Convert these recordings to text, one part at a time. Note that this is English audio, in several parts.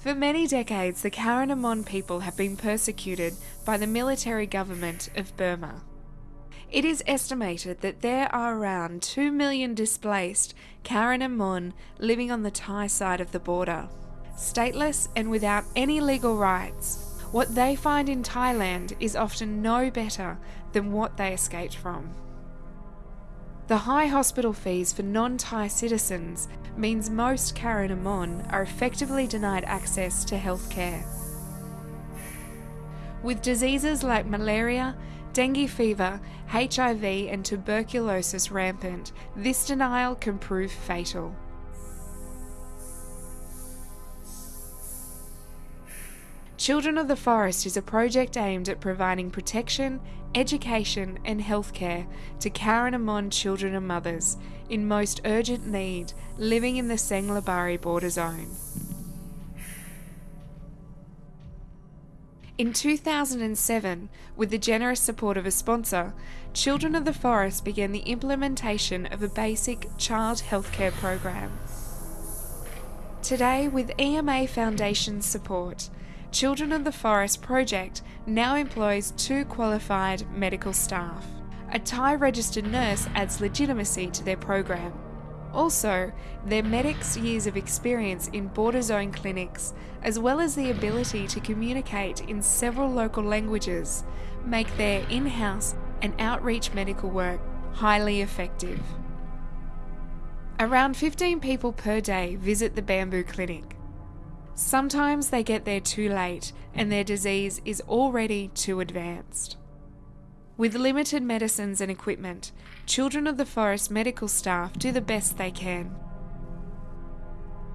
For many decades, the Karen and Mon people have been persecuted by the military government of Burma. It is estimated that there are around 2 million displaced Karen and Mon living on the Thai side of the border. Stateless and without any legal rights, what they find in Thailand is often no better than what they escaped from. The high hospital fees for non-Thai citizens means most Karen and Mon are effectively denied access to healthcare. With diseases like malaria, dengue fever, HIV and tuberculosis rampant, this denial can prove fatal. Children of the Forest is a project aimed at providing protection, education and healthcare to Karen and Mon children and mothers in most urgent need living in the Sangkhlaburi border zone. In 2007, with the generous support of a sponsor, Children of the Forest began the implementation of a basic child healthcare program. Today, with EMA Foundation's support, Children of the Forest project now employs two qualified medical staff. A Thai registered nurse adds legitimacy to their program. Also, their medics' years of experience in border zone clinics, as well as the ability to communicate in several local languages, make their in house and outreach medical work highly effective. Around 15 people per day visit the Bamboo Clinic. Sometimes they get there too late and their disease is already too advanced. With limited medicines and equipment, Children of the Forest medical staff do the best they can.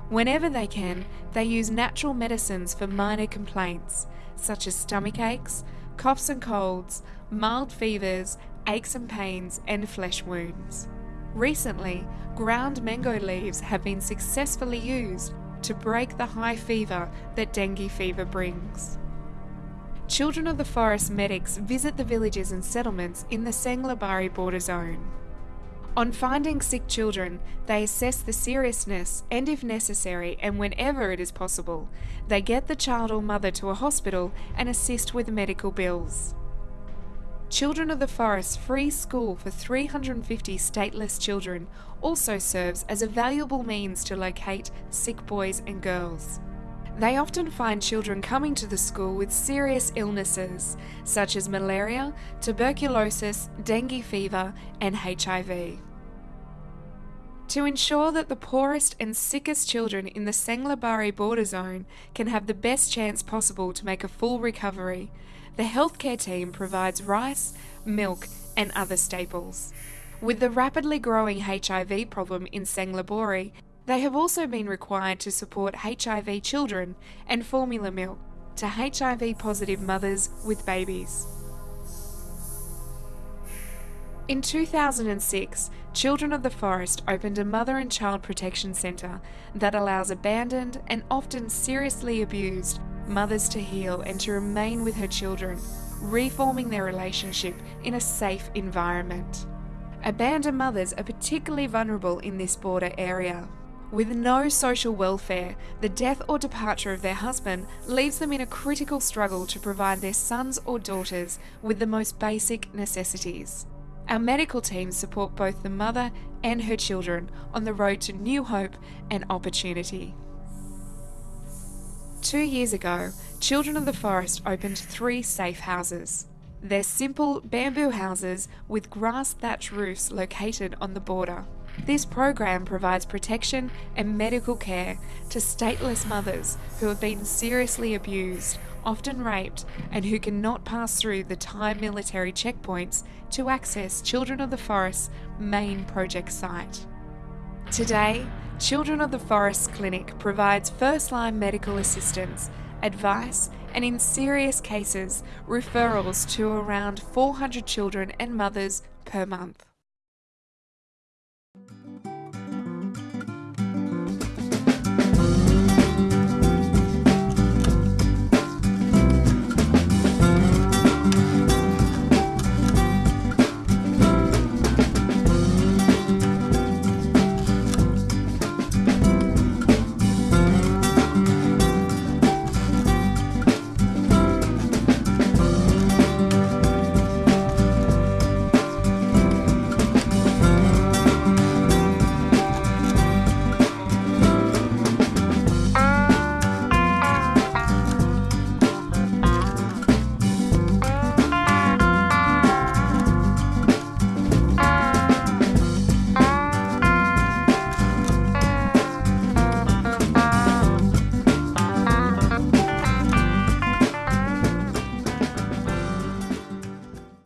Whenever they can, they use natural medicines for minor complaints, such as stomach aches, coughs and colds, mild fevers, aches and pains, and flesh wounds. Recently, ground mango leaves have been successfully used to break the high fever that dengue fever brings. Children of the Forest medics visit the villages and settlements in the Sangkhlaburi border zone. On finding sick children, they assess the seriousness and, if necessary and whenever it is possible, they get the child or mother to a hospital and assist with medical bills. Children of the Forest free school for 350 stateless children also serves as a valuable means to locate sick boys and girls. They often find children coming to the school with serious illnesses such as malaria, tuberculosis, dengue fever, and HIV. To ensure that the poorest and sickest children in the Sangkhlaburi border zone can have the best chance possible to make a full recovery, the healthcare team provides rice, milk, and other staples. With the rapidly growing HIV problem in Sangkhlaburi, they have also been required to support HIV children and formula milk to HIV positive mothers with babies. In 2006, Children of the Forest opened a mother and child protection centre that allows abandoned and often seriously abused mothers to heal and to remain with her children, reforming their relationship in a safe environment. Abandoned mothers are particularly vulnerable in this border area. With no social welfare, the death or departure of their husband leaves them in a critical struggle to provide their sons or daughters with the most basic necessities. Our medical teams support both the mother and her children on the road to new hope and opportunity. Two years ago, Children of the Forest opened three safe houses. They're simple bamboo houses with grass thatch roofs located on the border. This program provides protection and medical care to stateless mothers who have been seriously abused, often raped, and who cannot pass through the Thai military checkpoints to access Children of the Forest's main project site. Today, Children of the Forest Clinic provides first line medical assistance, advice, and in serious cases, referrals to around 400 children and mothers per month.